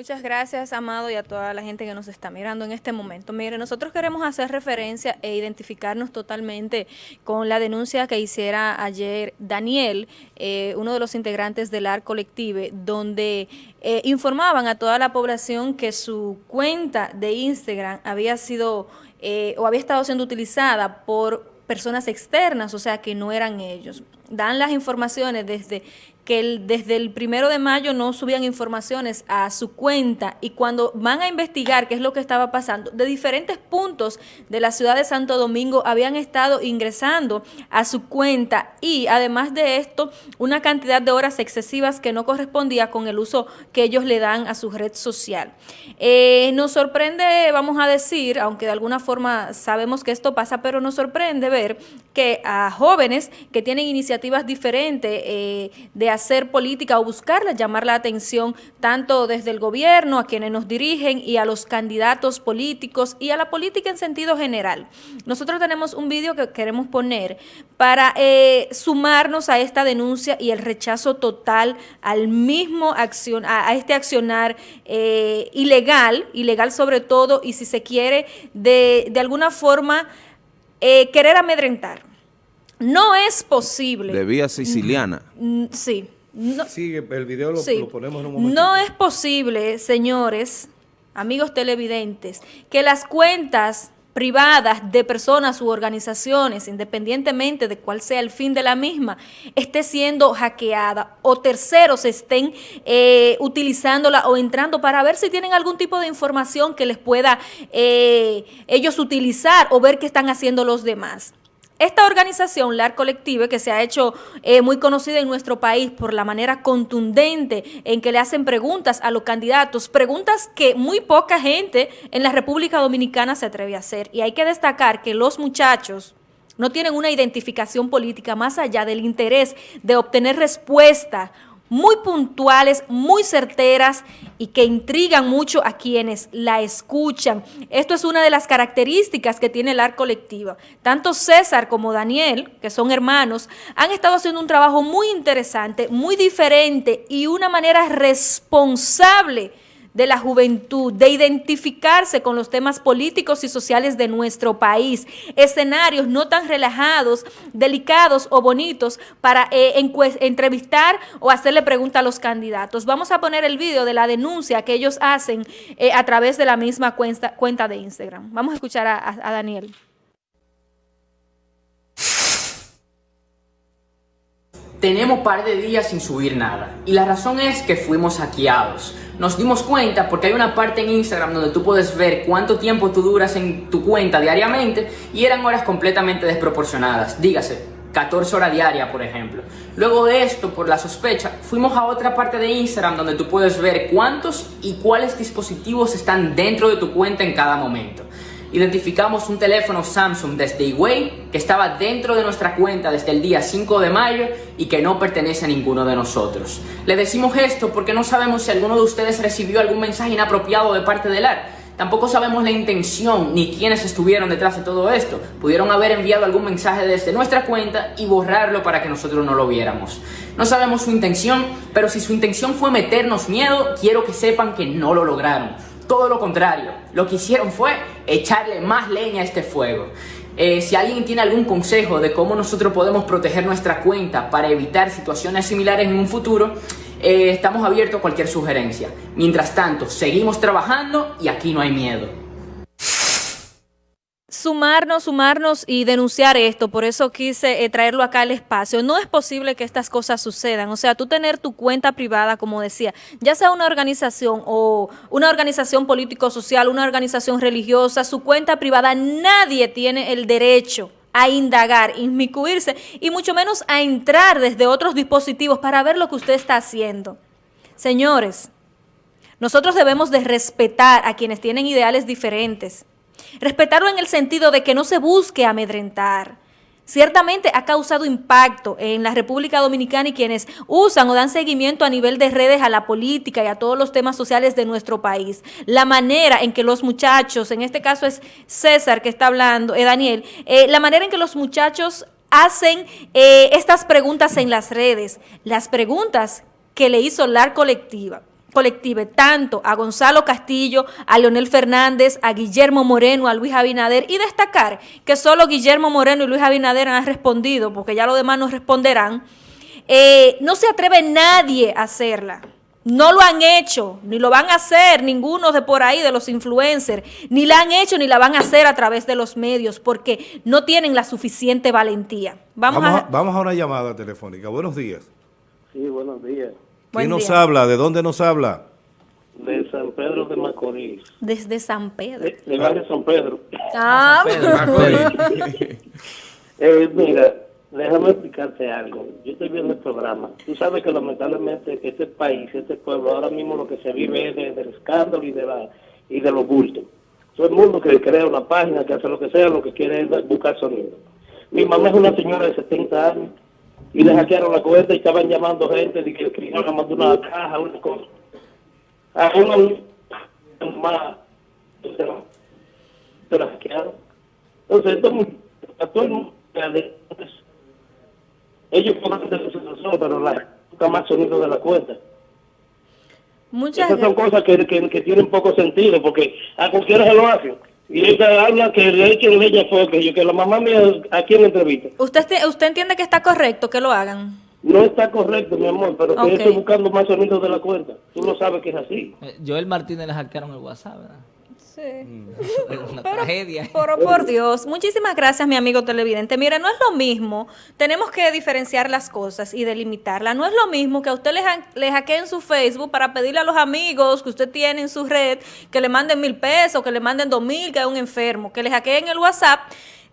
Muchas gracias, Amado, y a toda la gente que nos está mirando en este momento. Mire, nosotros queremos hacer referencia e identificarnos totalmente con la denuncia que hiciera ayer Daniel, eh, uno de los integrantes del AR Colective, donde eh, informaban a toda la población que su cuenta de Instagram había sido eh, o había estado siendo utilizada por personas externas, o sea que no eran ellos. Dan las informaciones desde que desde el primero de mayo no subían informaciones a su cuenta y cuando van a investigar qué es lo que estaba pasando, de diferentes puntos de la ciudad de Santo Domingo habían estado ingresando a su cuenta y además de esto, una cantidad de horas excesivas que no correspondía con el uso que ellos le dan a su red social. Eh, nos sorprende, vamos a decir, aunque de alguna forma sabemos que esto pasa, pero nos sorprende ver que a jóvenes que tienen iniciativas diferentes eh, de hacer política o buscarla, llamar la atención tanto desde el gobierno, a quienes nos dirigen y a los candidatos políticos y a la política en sentido general. Nosotros tenemos un vídeo que queremos poner para eh, sumarnos a esta denuncia y el rechazo total al mismo acción, a, este accionar eh, ilegal, ilegal sobre todo, y si se quiere, de, de alguna forma eh, querer amedrentar. No es posible. De vía siciliana. Mm, sí. No, sí, el video lo, ponemos en un momento. No es posible, señores, amigos televidentes, que las cuentas privadas de personas u organizaciones, independientemente de cuál sea el fin de la misma, esté siendo hackeada o terceros estén eh, utilizándola o entrando para ver si tienen algún tipo de información que les pueda eh, ellos utilizar o ver qué están haciendo los demás. Esta organización, LAR Colective, que se ha hecho eh, muy conocida en nuestro país por la manera contundente en que le hacen preguntas a los candidatos, preguntas que muy poca gente en la República Dominicana se atreve a hacer. Y hay que destacar que los muchachos no tienen una identificación política más allá del interés de obtener respuesta muy puntuales, muy certeras y que intrigan mucho a quienes la escuchan. Esto es una de las características que tiene el ARC colectiva. Tanto César como Daniel, que son hermanos, han estado haciendo un trabajo muy interesante, muy diferente y una manera responsable de la juventud, de identificarse con los temas políticos y sociales de nuestro país, escenarios no tan relajados, delicados o bonitos para eh, entrevistar o hacerle preguntas a los candidatos. Vamos a poner el video de la denuncia que ellos hacen eh, a través de la misma cuenta, de Instagram. Vamos a escuchar a Daniel. Tenemos par de días sin subir nada. Y la razón es que fuimos hackeados. Nos dimos cuenta porque hay una parte en Instagram donde tú puedes ver cuánto tiempo tú duras en tu cuenta diariamente y eran horas completamente desproporcionadas, dígase, 14 horas diarias, por ejemplo. Luego de esto, por la sospecha, fuimos a otra parte de Instagram donde tú puedes ver cuántos y cuáles dispositivos están dentro de tu cuenta en cada momento identificamos un teléfono Samsung desde Huawei que estaba dentro de nuestra cuenta desde el día 5 de mayo y que no pertenece a ninguno de nosotros. Le decimos esto porque no sabemos si alguno de ustedes recibió algún mensaje inapropiado de parte del AR. Tampoco sabemos la intención ni quiénes estuvieron detrás de todo esto. Pudieron haber enviado algún mensaje desde nuestra cuenta y borrarlo para que nosotros no lo viéramos. No sabemos su intención, pero si su intención fue meternos miedo, quiero que sepan que no lo lograron todo lo contrario. Lo que hicieron fue echarle más leña a este fuego. Eh, si alguien tiene algún consejo de cómo nosotros podemos proteger nuestra cuenta para evitar situaciones similares en un futuro, eh, estamos abiertos a cualquier sugerencia. Mientras tanto, seguimos trabajando y aquí no hay miedo sumarnos, sumarnos y denunciar esto, por eso quise eh, traerlo acá al espacio. No es posible que estas cosas sucedan, o sea, tú tener tu cuenta privada, como decía, ya sea una organización o una organización político-social, una organización religiosa, su cuenta privada, nadie tiene el derecho a indagar, inmiscuirse y mucho menos a entrar desde otros dispositivos para ver lo que usted está haciendo. Señores, nosotros debemos de respetar a quienes tienen ideales diferentes, Respetarlo en el sentido de que no se busque amedrentar. Ciertamente ha causado impacto en la República Dominicana y quienes usan o dan seguimiento a nivel de redes a la política y a todos los temas sociales de nuestro país. La manera en que los muchachos, en este caso es César que está hablando, eh, Daniel, eh, la manera en que los muchachos hacen eh, estas preguntas en las redes, las preguntas que le hizo la colectiva. Colective tanto a Gonzalo Castillo, a Leonel Fernández, a Guillermo Moreno, a Luis Abinader y destacar que solo Guillermo Moreno y Luis Abinader han respondido, porque ya los demás no responderán, eh, no se atreve nadie a hacerla. No lo han hecho, ni lo van a hacer ninguno de por ahí, de los influencers, ni la han hecho ni la van a hacer a través de los medios, porque no tienen la suficiente valentía. Vamos, a, vamos a una llamada telefónica. Buenos días. Sí, buenos días. ¿Quién nos habla? ¿De dónde nos habla? De San Pedro de Macorís. Desde San Pedro. De, barrio San Pedro. Ah, eh, mira, déjame explicarte algo. Yo estoy viendo el programa. Tú sabes que lamentablemente este país, este pueblo, ahora mismo lo que se vive es del escándalo y de la y de los bultos. Todo el mundo que crea una página, que hace lo que sea, lo que quiere es buscar sonido. Mi mamá es una señora de 70 años y le hackearon la cuenta y estaban llamando gente de que, que iban mandó una caja, una cosa. A una más se la hackearon. Entonces, esto, a todo el mundo, ellos pueden hacer su pero la nunca más sonido de la cuenta. Muchas Esas son cosas que, que, que, tienen poco sentido, porque a cualquiera se lo hacen. Y ella habla que le echen leña fue que yo, que la mamá mía aquí en la entrevista. ¿Usted, ¿Usted entiende que está correcto que lo hagan? No está correcto, mi amor, pero que estoy buscando más sonidos de la cuenta. Tú lo sabes que es así. Eh, Joel Martínez le hackearon el WhatsApp, ¿verdad? Sí. Una tragedia. Pero por Dios, muchísimas gracias, mi amigo televidente. Mire, no es lo mismo, tenemos que diferenciar las cosas y delimitarlas. No es lo mismo que a usted le, le hackeen su Facebook para pedirle a los amigos que usted tiene en su red que le manden mil pesos, que le manden dos mil, que hay un enfermo, que le hackeen el WhatsApp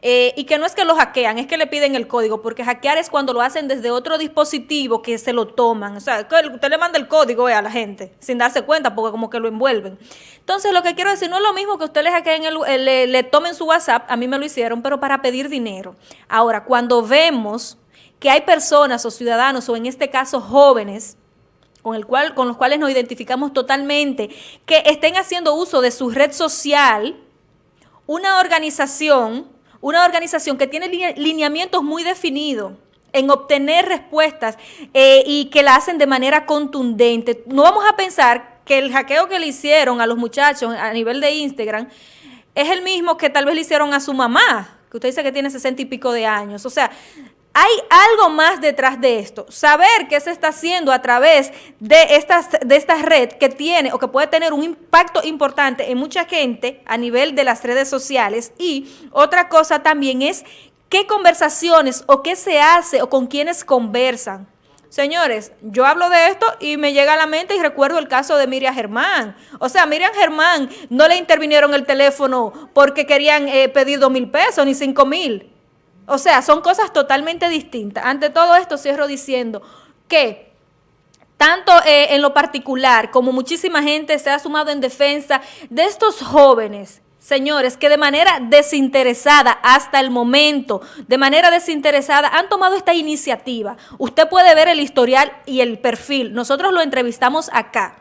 eh, y que no es que lo hackean, es que le piden el código, porque hackear es cuando lo hacen desde otro dispositivo que se lo toman. O sea, usted le manda el código a la gente sin darse cuenta, porque como que lo envuelven. Entonces, lo que quiero decir, no es lo mismo que usted le hackeen el, le, le tomen su WhatsApp, a mí me lo hicieron, pero para pedir dinero. Ahora, cuando vemos que hay personas o ciudadanos, o en este caso jóvenes, con, el cual, con los cuales nos identificamos totalmente, que estén haciendo uso de su red social, una organización una organización que tiene lineamientos muy definidos en obtener respuestas eh, y que la hacen de manera contundente. No vamos a pensar que el hackeo que le hicieron a los muchachos a nivel de Instagram es el mismo que tal vez le hicieron a su mamá, que usted dice que tiene sesenta y pico de años. O sea, hay algo más detrás de esto. Saber qué se está haciendo a través de, estas, de esta red que tiene o que puede tener un impacto importante en mucha gente a nivel de las redes sociales. Y otra cosa también es qué conversaciones o qué se hace o con quiénes conversan. Señores, yo hablo de esto y me llega a la mente y recuerdo el caso de Miriam Germán. O sea, Miriam Germán no le intervinieron el teléfono porque querían eh, pedir dos mil pesos ni cinco mil. O sea, son cosas totalmente distintas. Ante todo esto cierro diciendo que tanto eh, en lo particular como muchísima gente se ha sumado en defensa de estos jóvenes señores, que de manera desinteresada hasta el momento, de manera desinteresada, han tomado esta iniciativa. Usted puede ver el historial y el perfil. Nosotros lo entrevistamos acá.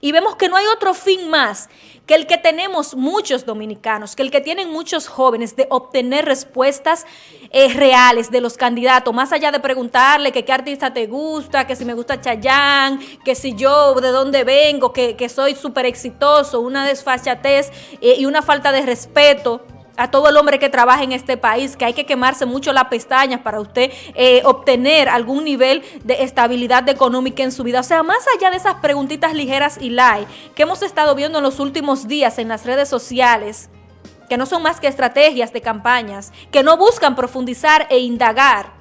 Y vemos que no hay otro fin más que el que tenemos muchos dominicanos, que el que tienen muchos jóvenes de obtener respuestas eh, reales de los candidatos, más allá de preguntarle que qué artista te gusta, que si me gusta Chayán, que si yo de dónde vengo, que, soy súper exitoso, una desfachatez eh, y una falta de respeto a todo el hombre que trabaja en este país, que hay que quemarse mucho las pestañas para usted eh, obtener algún nivel de estabilidad económica en su vida. O sea, más allá de esas preguntitas ligeras y light que hemos estado viendo en los últimos días en las redes sociales, que no son más que estrategias de campañas, que no buscan profundizar e indagar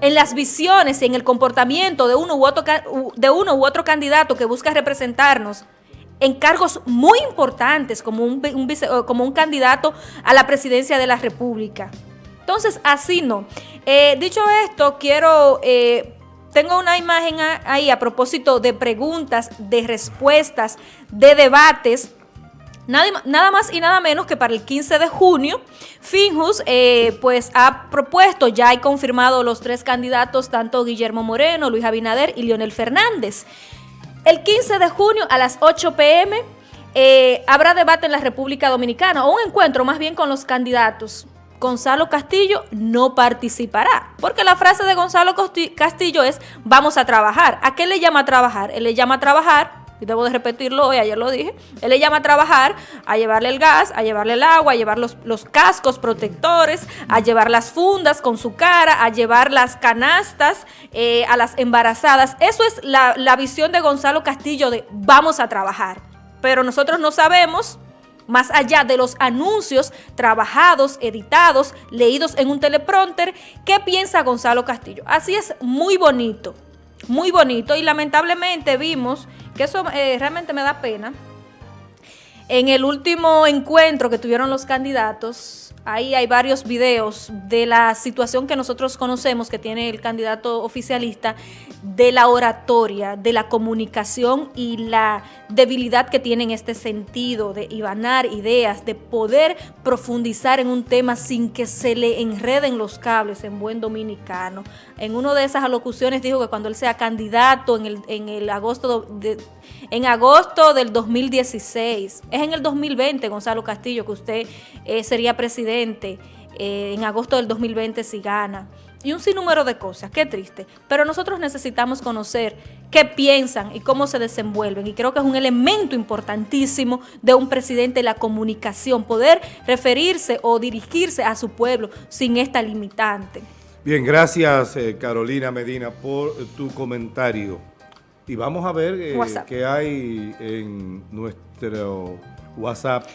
en las visiones y en el comportamiento de uno u otro, de uno u otro candidato que busca representarnos en cargos muy importantes como un, como un candidato a la presidencia de la República. Entonces, así no. Eh, dicho esto, quiero... Eh, tengo una imagen ahí a propósito de preguntas, de respuestas, de debates. Nada, más y nada menos que para el 15 de junio, Finjus eh, pues ha propuesto, ya hay confirmado los tres candidatos, tanto Guillermo Moreno, Luis Abinader y Leonel Fernández. El 15 de junio a las 8 pm eh, habrá debate en la República Dominicana o un encuentro más bien con los candidatos. Y debo de repetirlo hoy, ayer lo dije, él le llama a trabajar, a llevarle el gas, a llevarle el agua, a llevar los, los cascos protectores, a llevar las fundas con su cara, a llevar las canastas eh, a las embarazadas. Eso es la, la visión de Gonzalo Castillo de vamos a trabajar. Pero nosotros no sabemos más allá de los anuncios trabajados, editados, leídos en un teleprompter, ¿qué piensa Gonzalo Castillo? Así es muy bonito, muy bonito y lamentablemente vimos que eso eh, realmente me da pena. En el último encuentro que tuvieron los candidatos, Ahí hay varios videos de la situación que nosotros conocemos que tiene el candidato oficialista, de la oratoria, de la comunicación y la debilidad que tiene en este sentido de ibanar ideas, de poder profundizar en un tema sin que se le enreden los cables en buen dominicano. En una de esas alocuciones dijo que cuando él sea candidato en el, en el agosto de, en agosto del 2016, es en el 2020, Gonzalo Castillo, que usted eh, sería presidente eh, en agosto del 2020 si gana. Y un sinnúmero de cosas, qué triste. Pero nosotros necesitamos conocer qué piensan y cómo se desenvuelven. Y creo que es un elemento importantísimo de un presidente la comunicación, poder referirse o dirigirse a su pueblo sin esta limitante. Bien, gracias eh, Carolina Medina por tu comentario. Y vamos a ver eh, qué hay en nuestro WhatsApp.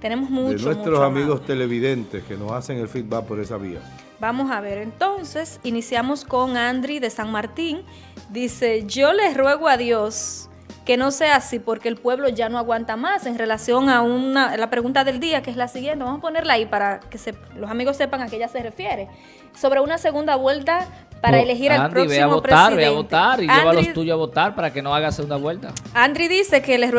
Tenemos mucho, De nuestros amigos televidentes que nos hacen el feedback por esa vía. Vamos a ver, entonces, iniciamos con Andri de San Martín. Dice, yo les ruego a Dios que no sea así porque el pueblo ya no aguanta más en relación a una, la pregunta del día, que es la siguiente. Vamos a ponerla ahí para que los amigos sepan a qué ella se refiere. Sobre una segunda vuelta para elegir al próximo ve a votar, presidente. Ve a votar y lleva a los tuyos a votar para que no haga segunda vuelta. Andri dice que les